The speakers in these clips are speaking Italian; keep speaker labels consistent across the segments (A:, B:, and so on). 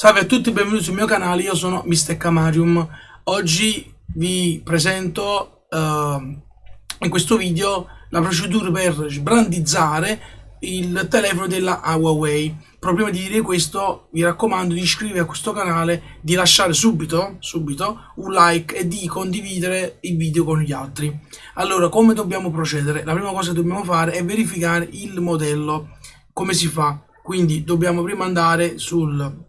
A: Salve a tutti, benvenuti sul mio canale, io sono Mr. Camarium. Oggi vi presento uh, in questo video la procedura per sbrandizzare il telefono della Huawei. Però prima di dire questo vi raccomando di iscrivervi a questo canale, di lasciare subito, subito un like e di condividere il video con gli altri. Allora, come dobbiamo procedere? La prima cosa che dobbiamo fare è verificare il modello. Come si fa? Quindi dobbiamo prima andare sul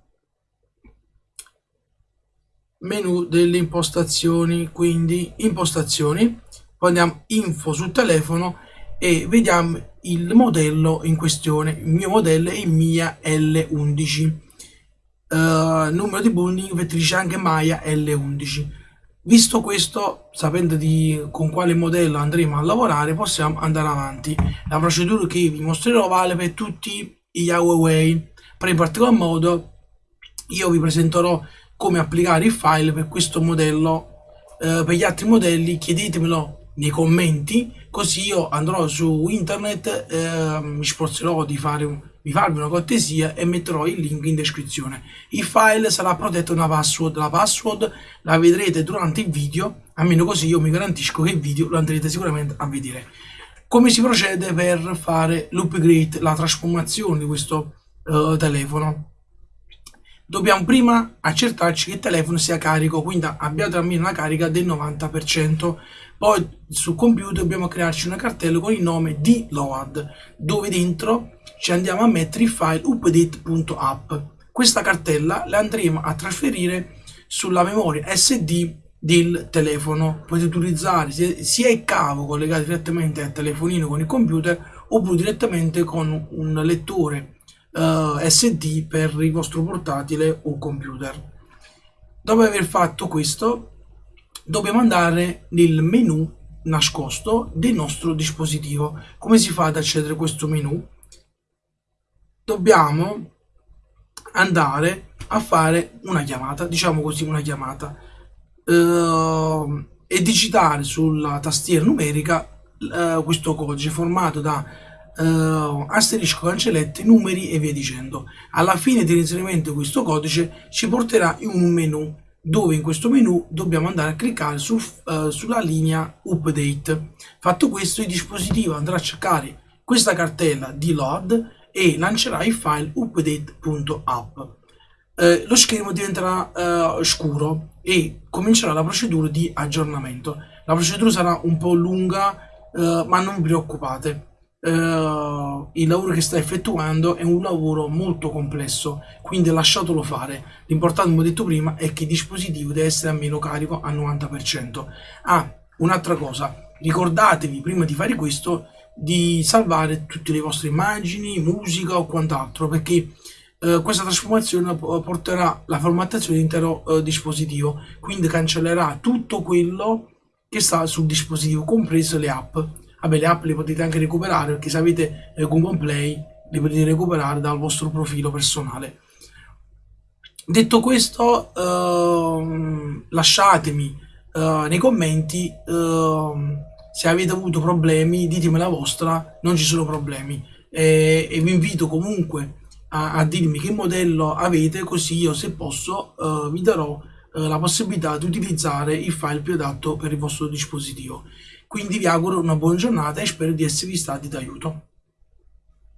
A: menu delle impostazioni quindi impostazioni. Poi andiamo info sul telefono e vediamo il modello in questione. Il mio modello è il Mia L11 uh, eh, numero di bonding vettrice anche Maya L11 visto questo sapendo di con quale modello andremo a lavorare possiamo andare avanti. La procedura che vi mostrerò vale per tutti gli Huawei. Per in particolar modo io vi presenterò come applicare il file per questo modello. Eh, per gli altri modelli chiedetemelo nei commenti così io andrò su internet eh, mi sforzerò di fare un, di farvi una cortesia e metterò il link in descrizione. Il file sarà protetto da una password. La password la vedrete durante il video almeno così io mi garantisco che il video lo andrete sicuramente a vedere. Come si procede per fare l'upgrade la trasformazione di questo uh, telefono dobbiamo prima accertarci che il telefono sia carico, quindi abbiate almeno una carica del 90%. Poi sul computer dobbiamo crearci una cartella con il nome di load, dove dentro ci andiamo a mettere il file update.app. Questa cartella la andremo a trasferire sulla memoria SD del telefono. Potete utilizzare sia il cavo collegato direttamente al telefonino con il computer oppure direttamente con un lettore uh, eh, SD per il vostro portatile o computer. Dopo aver fatto questo, dobbiamo andare nel menu nascosto del nostro dispositivo. Come si fa ad accedere a questo menu? Dobbiamo andare a fare una chiamata, diciamo così una chiamata, uh, e digitare sulla tastiera numerica uh, questo codice formato da uh, asterisco cancellette, numeri e via dicendo. Alla fine dell'inserimento di questo codice ci porterà in un menu dove in questo menu dobbiamo andare a cliccare su, uh, sulla linea update. Fatto questo il dispositivo andrà a cercare questa cartella di load e lancerà il file update.app. Eh, lo schermo diventerà eh, scuro e comincerà la procedura di aggiornamento. La procedura sarà un po' lunga, eh, ma non vi preoccupate Uh, il lavoro che sta effettuando è un lavoro molto complesso quindi lasciatelo fare. L'importante come ho detto prima è che il dispositivo deve essere almeno carico al 90% ah un'altra cosa. Ricordatevi prima di fare questo di salvare tutte le vostre immagini musica o quant'altro perché uh, questa trasformazione porterà la formattazione dell'intero uh, dispositivo quindi cancellerà tutto quello che sta sul dispositivo compreso le app Vabbè, le app le potete anche recuperare perché se avete eh, Google Play le potete recuperare dal vostro profilo personale. Detto questo, ehm, lasciatemi eh, nei commenti ehm, se avete avuto problemi, ditemi la vostra, non ci sono problemi. E, e vi invito comunque a, a, dirmi che modello avete, così io se posso eh, vi darò eh, la possibilità di utilizzare il file più adatto per il vostro dispositivo. Quindi vi auguro una buona giornata e spero di esservi stati d'aiuto.